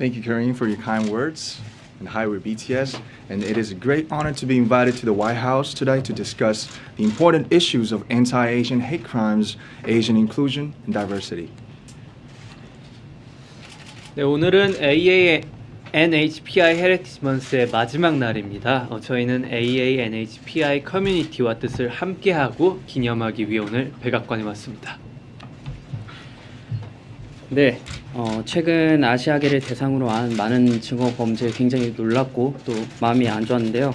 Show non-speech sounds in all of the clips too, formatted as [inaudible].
Thank you, Karine, for your kind words. And hi, we're BTS, and it is a great honor to be invited to the White House today to discuss the important issues of anti-Asian hate crimes, Asian inclusion, and diversity. 네, 오늘은 AA NHPI 헤리티지 먼스의 마지막 날입니다. 어, 저희는 AA NHPI 커뮤니티와 뜻을 함께하고 기념하기 위해 오늘 백악관에 왔습니다. 네, 어, 최근 아시아계를 대상으로 한 많은 증오 범죄에 굉장히 놀랐고 또 마음이 안 좋았는데요.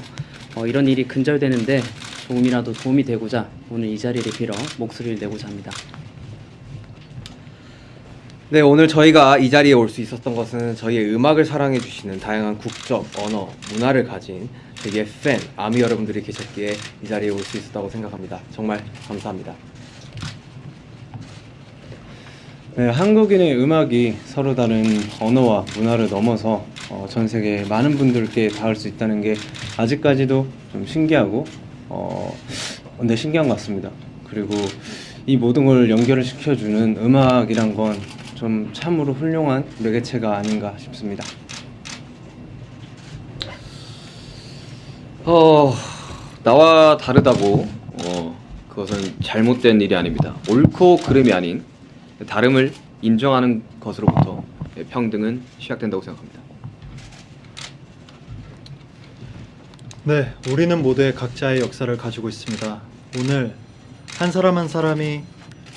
어, 이런 일이 근절되는데 조금이라도 도움이 되고자 오늘 이 자리를 빌어 목소리를 내고자 합니다. 네, 오늘 저희가 이 자리에 올 수 있었던 것은 저희의 음악을 사랑해 주시는 다양한 국적, 언어, 문화를 가진 저희의 팬, 아미 여러분들이 계셨기에 이 자리에 올 수 있었다고 생각합니다. 정말 감사합니다. 네, 한국인의 음악이 서로 다른 언어와 문화를 넘어서 어, 전 세계 많은 분들께 닿을 수 있다는 게 아직까지도 좀 신기하고 어, 근데 신기한 것 같습니다. 그리고 이 모든 걸 연결을 시켜주는 음악이란 건 좀 참으로 훌륭한 매개체가 아닌가 싶습니다. 어, 나와 다르다고 어, 그것은 잘못된 일이 아닙니다. 옳고 그름이 아닌 다름을 인정하는 것으로부터 평등은 시작된다고 생각합니다. 네, 우리는 모두의 각자의 역사를 가지고 있습니다. 오늘 한 사람 한 사람이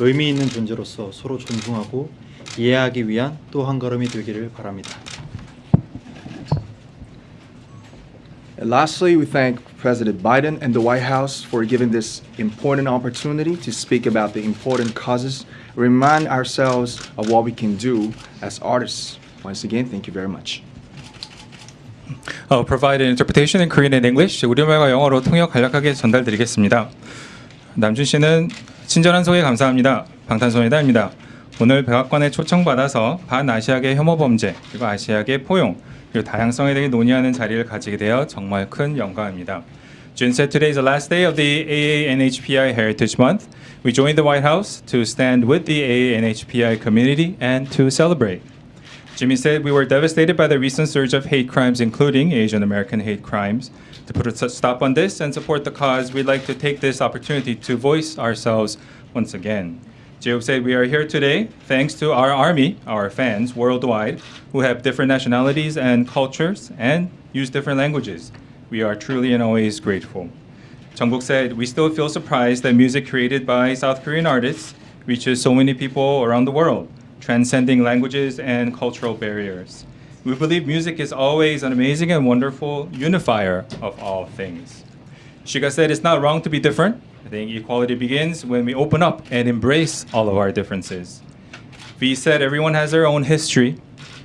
의미 있는 존재로서 서로 존중하고 이해하기 위한 또 한 걸음이 되기를 바랍니다. And lastly, we thank President Biden and the White House for giving this important opportunity to speak about the important causes, remind ourselves of what we can do as artists. Once again, thank you very much. 어, provide an interpretation in Korean and English. 우리말과 영어로 통역 간략하게 전달드리겠습니다. 남준 씨는 친절한 소개 감사합니다. 방탄소년단입니다. 오늘 백악관에 초청받아서 반아시아계 혐오 범죄 그리고 아시아계 포용 그리고 다양성에 대해 논의하는 자리를 가지게 되어 정말 큰 영광입니다. Jun said today is the last day of the AANHPI Heritage Month. We joined the White House to stand with the AANHPI community and to celebrate. Jimmy said we were devastated by the recent surge of hate crimes, including Asian American hate crimes. To put a stop on this and support the cause, we'd like to take this opportunity to voice ourselves once again. Jayob said we are here today thanks to our army, our fans worldwide, who have different nationalities and cultures and use different languages. We are truly and always grateful. Jungkook said, We still feel surprised that music created by South Korean artists reaches so many people around the world, transcending languages and cultural barriers. We believe music is always an amazing and wonderful unifier of all things. Shiga said it's not wrong to be different. I think equality begins when we open up and embrace all of our differences. V said everyone has their own history.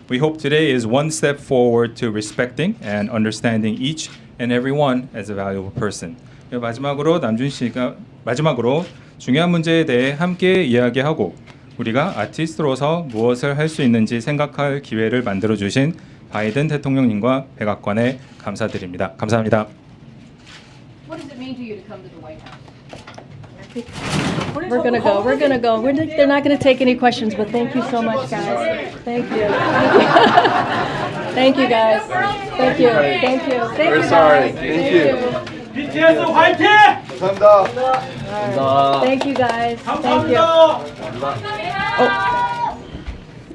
We hope today is one step forward to respecting and understanding each and every one as a valuable person. 마지막으로 남준 씨가 마지막으로 중요한 문제에 대해 함께 이야기하고 우리가 아티스트로서 무엇을 할 수 있는지 생각할 기회를 만들어 주신 바이든 대통령님과 백악관에 감사드립니다. 감사합니다. What does it mean to you to come to the White House? We're gonna go. We're gonna go. We're, they're not gonna take any questions, but thank you so much, guys. Thank you. [laughs] Thank you, guys. Thank you. Thank you. Thank We're you, sorry. guys. Thank you. BTS 화이팅! 감사합니다. Thank you, guys. Thank you. 감사합니다. Oh,